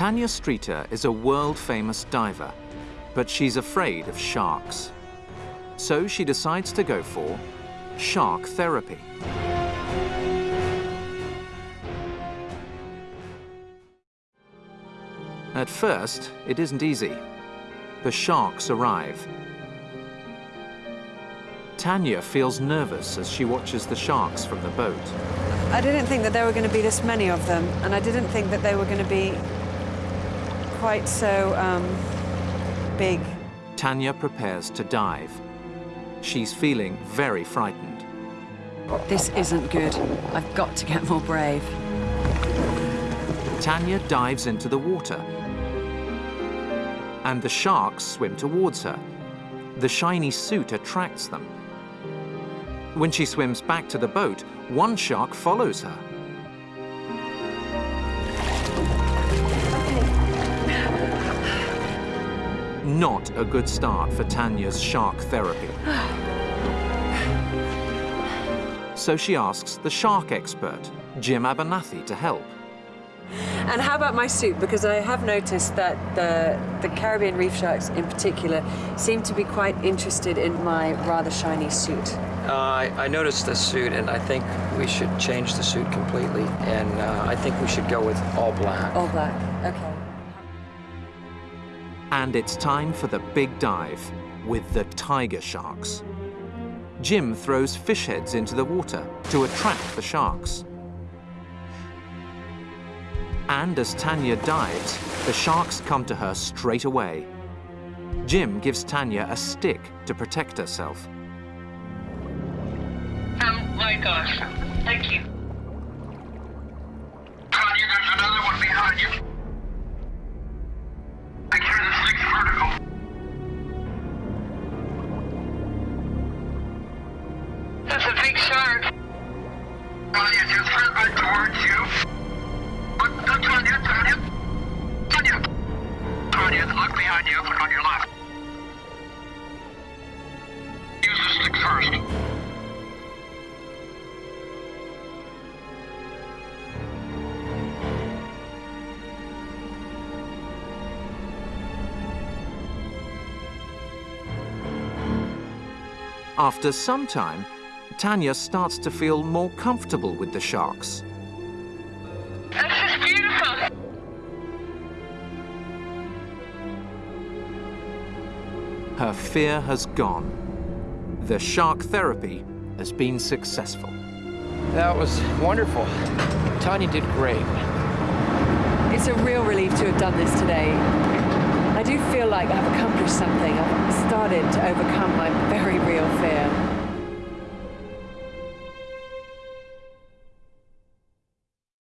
Tanya Streeter is a world-famous diver, but she's afraid of sharks. So she decides to go for shark therapy. At first, it isn't easy. The sharks arrive. Tanya feels nervous as she watches the sharks from the boat. I didn't think that there were going to be this many of them, and I didn't think that they were going to be quite so um, big. Tanya prepares to dive. She's feeling very frightened. This isn't good. I've got to get more brave. Tanya dives into the water. And the sharks swim towards her. The shiny suit attracts them. When she swims back to the boat, one shark follows her. Not a good start for Tanya's shark therapy. So she asks the shark expert, Jim Abernethy, to help. And how about my suit? Because I have noticed that the, the Caribbean reef sharks in particular seem to be quite interested in my rather shiny suit. Uh, I, I, noticed the suit, and I think we should change the suit completely, and uh, I think we should go with all black. All black, okay. And it's time for the big dive with the tiger sharks. Jim throws fish heads into the water to attract the sharks. And as Tanya dives, the sharks come to her straight away. Jim gives Tanya a stick to protect herself. Oh my gosh. Thank you. Shark. Tanya, just head right towards you. Look. Tanya, look behind you, look on your left. Use the stick first. After some time, Tanya starts to feel more comfortable with the sharks. This is beautiful. Her fear has gone. The shark therapy has been successful. That was wonderful. Tanya did great. It's a real relief to have done this today. I do feel like I've accomplished something. I've started to overcome my very real fear.